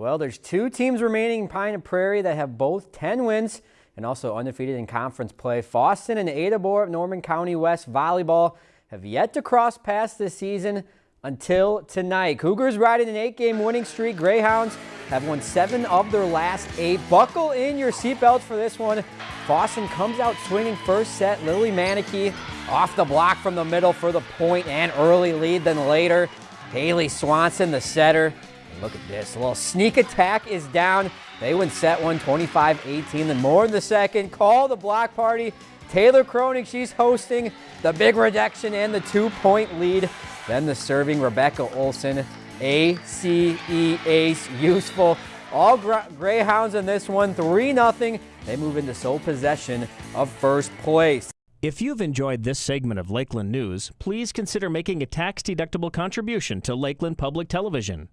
Well, there's two teams remaining in Pine and Prairie that have both 10 wins and also undefeated in conference play. Fosston and Ada-Borup Norman County West Volleyball have yet to cross paths this season until tonight. Cougars riding an eight-game winning streak. Greyhounds have won seven of their last eight. Buckle in your seatbelts for this one. Fosston comes out swinging first set. Lily Manicky off the block from the middle for the point and early lead. Then later, Haley Swanson, the setter. Look at this, a little sneak attack is down. They win set one, 25-18. Then more in the second. Call the block party. Taylor Croning, she's hosting the big reduction and the two-point lead. Then the serving Rebecca Olson, ACE ace, useful. All Greyhounds in this one, 3-0. They move into sole possession of first place. If you've enjoyed this segment of Lakeland News, please consider making a tax-deductible contribution to Lakeland Public Television.